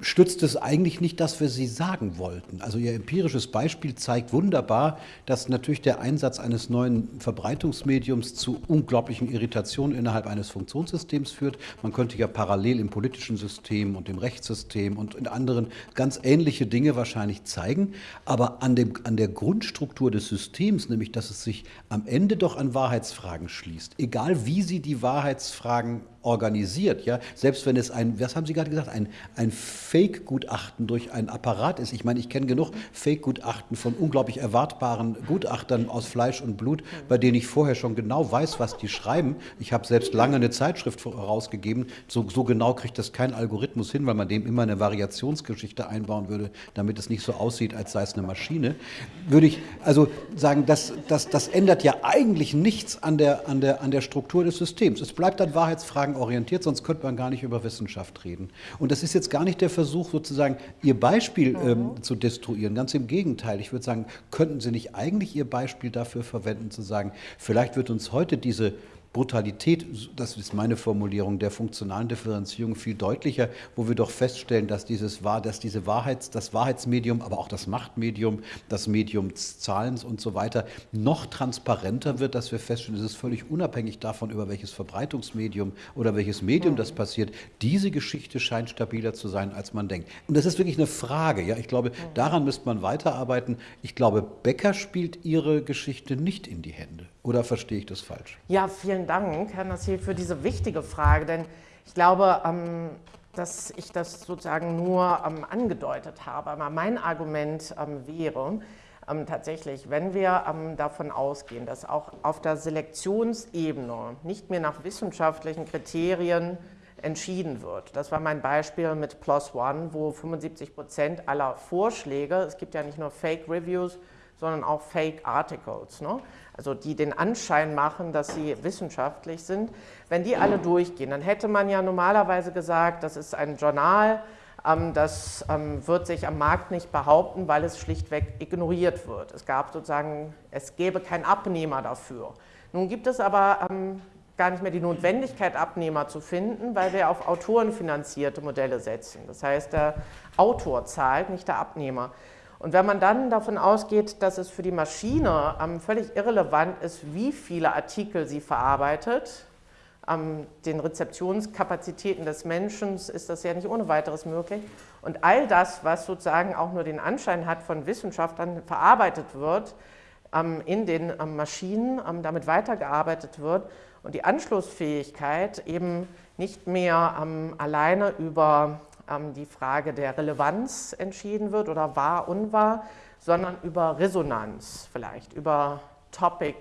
stützt es eigentlich nicht das, was Sie sagen wollten. Also Ihr empirisches Beispiel zeigt wunderbar, dass natürlich der Einsatz eines neuen Verbreitungsmediums zu unglaublichen Irritationen innerhalb eines Funktionssystems führt. Man könnte ja parallel im politischen System und im Rechtssystem und in anderen ganz ähnliche Dinge wahrscheinlich zeigen. Aber an, dem, an der Grundstruktur des Systems, nämlich dass es sich am Ende doch an Wahrheitsfragen schließt, egal wie Sie die Wahrheitsfragen organisiert, ja, selbst wenn es ein, was haben Sie gerade gesagt, ein, ein Fake-Gutachten durch einen Apparat ist. Ich meine, ich kenne genug Fake-Gutachten von unglaublich erwartbaren Gutachtern aus Fleisch und Blut, bei denen ich vorher schon genau weiß, was die schreiben. Ich habe selbst lange eine Zeitschrift herausgegeben. So, so genau kriegt das kein Algorithmus hin, weil man dem immer eine Variationsgeschichte einbauen würde, damit es nicht so aussieht, als sei es eine Maschine. Würde ich also sagen, das, das, das ändert ja eigentlich nichts an der, an, der, an der Struktur des Systems. Es bleibt an Wahrheitsfragen orientiert, sonst könnte man gar nicht über Wissenschaft reden. Und das ist jetzt gar nicht der Versuch, sozusagen Ihr Beispiel mhm. ähm, zu destruieren. Ganz im Gegenteil. Ich würde sagen, könnten Sie nicht eigentlich Ihr Beispiel dafür verwenden, zu sagen, vielleicht wird uns heute diese Brutalität, das ist meine Formulierung, der funktionalen Differenzierung viel deutlicher, wo wir doch feststellen, dass, dieses, dass diese Wahrheits, das Wahrheitsmedium, aber auch das Machtmedium, das Medium des Zahlens und so weiter noch transparenter wird, dass wir feststellen, es ist völlig unabhängig davon, über welches Verbreitungsmedium oder welches Medium das passiert. Diese Geschichte scheint stabiler zu sein, als man denkt. Und das ist wirklich eine Frage. Ja? Ich glaube, daran müsste man weiterarbeiten. Ich glaube, Becker spielt ihre Geschichte nicht in die Hände. Oder verstehe ich das falsch? Ja, vielen Dank, Herr Nassir, für diese wichtige Frage, denn ich glaube, ähm, dass ich das sozusagen nur ähm, angedeutet habe. Aber mein Argument ähm, wäre tatsächlich, wenn wir davon ausgehen, dass auch auf der Selektionsebene nicht mehr nach wissenschaftlichen Kriterien entschieden wird. Das war mein Beispiel mit Plus One, wo 75 Prozent aller Vorschläge, es gibt ja nicht nur Fake Reviews, sondern auch Fake Articles, ne? Also die den Anschein machen, dass sie wissenschaftlich sind. Wenn die alle durchgehen, dann hätte man ja normalerweise gesagt, das ist ein Journal, ähm, das ähm, wird sich am Markt nicht behaupten, weil es schlichtweg ignoriert wird. Es gab sozusagen, es gäbe keinen Abnehmer dafür. Nun gibt es aber ähm, gar nicht mehr die Notwendigkeit, Abnehmer zu finden, weil wir auf autorenfinanzierte Modelle setzen. Das heißt, der Autor zahlt, nicht der Abnehmer. Und wenn man dann davon ausgeht, dass es für die Maschine ähm, völlig irrelevant ist, wie viele Artikel sie verarbeitet, ähm, den Rezeptionskapazitäten des Menschen ist das ja nicht ohne weiteres möglich. Und all das, was sozusagen auch nur den Anschein hat von Wissenschaft, dann verarbeitet wird, ähm, in den Maschinen, damit weitergearbeitet wird und die Anschlussfähigkeit eben nicht mehr alleine über ähm, die Frage der Relevanz entschieden wird oder wahr, unwahr, sondern über Resonanz vielleicht, über Topic,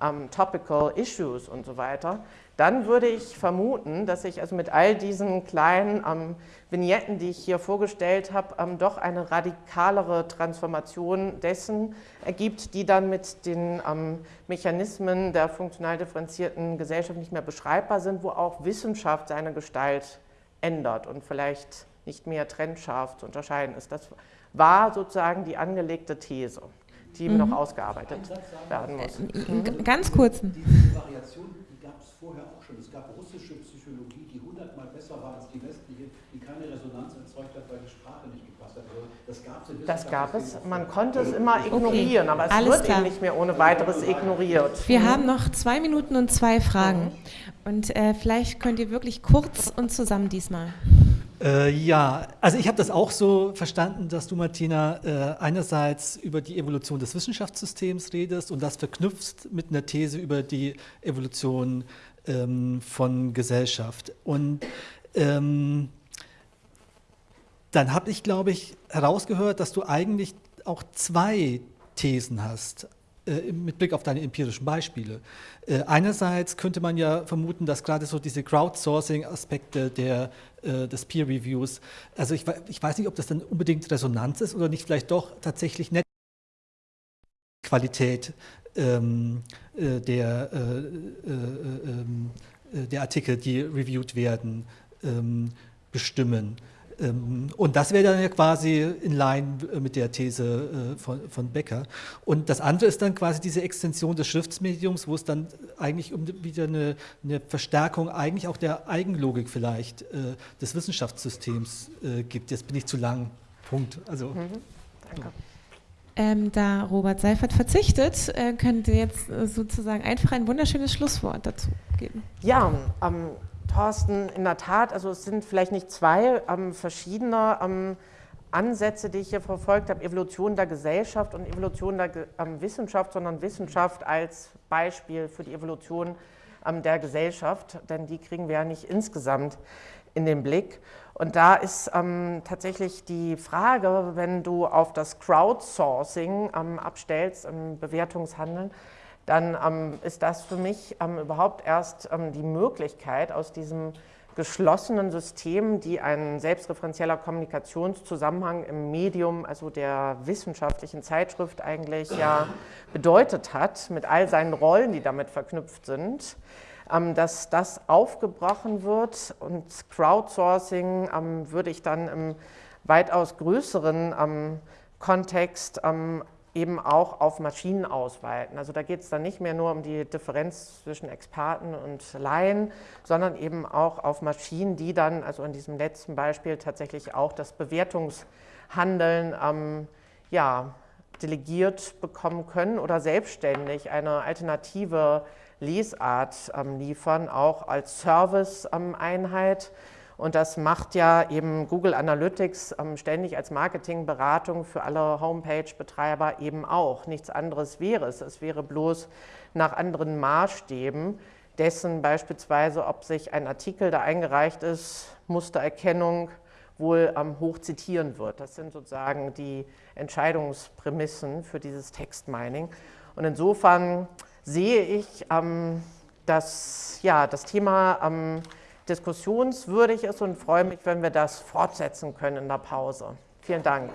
ähm, Topical Issues und so weiter, dann würde ich vermuten, dass sich also mit all diesen kleinen ähm, Vignetten, die ich hier vorgestellt habe, ähm, doch eine radikalere Transformation dessen ergibt, die dann mit den ähm, Mechanismen der funktional differenzierten Gesellschaft nicht mehr beschreibbar sind, wo auch Wissenschaft seine Gestalt ändert und vielleicht nicht mehr trennscharf zu unterscheiden ist. Das war sozusagen die angelegte These, die mhm. noch ausgearbeitet werden muss. Mhm. Ganz kurz. Diese Variation, die gab es vorher auch schon. Es gab russische Psychologie, die hundertmal besser war als die westliche, die keine Resonanz erzeugt hat, weil die Sprache nicht gepasst hat. Also das gab es. Das gab es. Man konnte es immer ignorieren, okay. aber es Alles wird klar. eben nicht mehr ohne weiteres ignoriert. Wir mhm. haben noch zwei Minuten und zwei Fragen. Und äh, vielleicht könnt ihr wirklich kurz und zusammen diesmal. Äh, ja, also ich habe das auch so verstanden, dass du, Martina, äh, einerseits über die Evolution des Wissenschaftssystems redest und das verknüpfst mit einer These über die Evolution ähm, von Gesellschaft. Und ähm, dann habe ich, glaube ich, herausgehört, dass du eigentlich auch zwei Thesen hast. Äh, mit Blick auf deine empirischen Beispiele. Äh, einerseits könnte man ja vermuten, dass gerade so diese Crowdsourcing-Aspekte äh, des Peer-Reviews, also ich, ich, weiß nicht, ob das dann unbedingt Resonanz ist oder nicht vielleicht doch tatsächlich nett Qualität ähm, der, äh, ähm, der Artikel, die reviewed werden, ähm, bestimmen. Ähm, und das wäre dann ja quasi in line äh, mit der These äh, von, von Becker. Und das andere ist dann quasi diese Extension des Schriftsmediums, wo es dann eigentlich um wieder eine, eine Verstärkung eigentlich auch der Eigenlogik vielleicht äh, des Wissenschaftssystems gibt. Jetzt bin ich zu lang. Punkt. Also, mhm. Danke. Ähm, da Robert Seifert verzichtet, äh, könnt ihr jetzt äh, sozusagen einfach ein wunderschönes Schlusswort dazu geben. Ja, ähm, Thorsten, in der Tat, also es sind vielleicht nicht zwei ähm, verschiedene ähm, Ansätze, die ich hier verfolgt habe, Evolution der Gesellschaft und Evolution der ähm, Wissenschaft, sondern Wissenschaft als Beispiel für die Evolution ähm, der Gesellschaft, denn die kriegen wir ja nicht insgesamt in den Blick. Und da ist ähm, tatsächlich die Frage, wenn du auf das Crowdsourcing ähm, abstellst im Bewertungshandeln, dann ähm, ist das für mich ähm, überhaupt erst ähm, die Möglichkeit, aus diesem geschlossenen System, die ein selbstreferenzieller Kommunikationszusammenhang im Medium, also der wissenschaftlichen Zeitschrift eigentlich ja bedeutet hat, mit all seinen Rollen, die damit verknüpft sind, ähm, dass das aufgebrochen wird und Crowdsourcing ähm, würde ich dann im weitaus größeren Kontext eben auch auf Maschinen ausweiten. Also da geht es dann nicht mehr nur um die Differenz zwischen Experten und Laien, sondern eben auch auf Maschinen, die dann, also in diesem letzten Beispiel tatsächlich auch das Bewertungshandeln ähm, ja, delegiert bekommen können oder selbstständig eine alternative Lesart ähm, liefern, auch als Service-Einheit. Ähm, und das macht ja eben Google Analytics ähm, ständig als Marketingberatung für alle Homepage-Betreiber eben auch. Nichts anderes wäre es. Es wäre bloß nach anderen Maßstäben dessen beispielsweise, ob sich ein Artikel, der eingereicht ist, Mustererkennung wohl ähm, hoch zitieren wird. Das sind sozusagen die Entscheidungsprämissen für dieses Textmining. Und insofern sehe ich, ähm, dass ja, das Thema ähm, diskussionswürdig ist und freue mich, wenn wir das fortsetzen können in der Pause. Vielen Dank.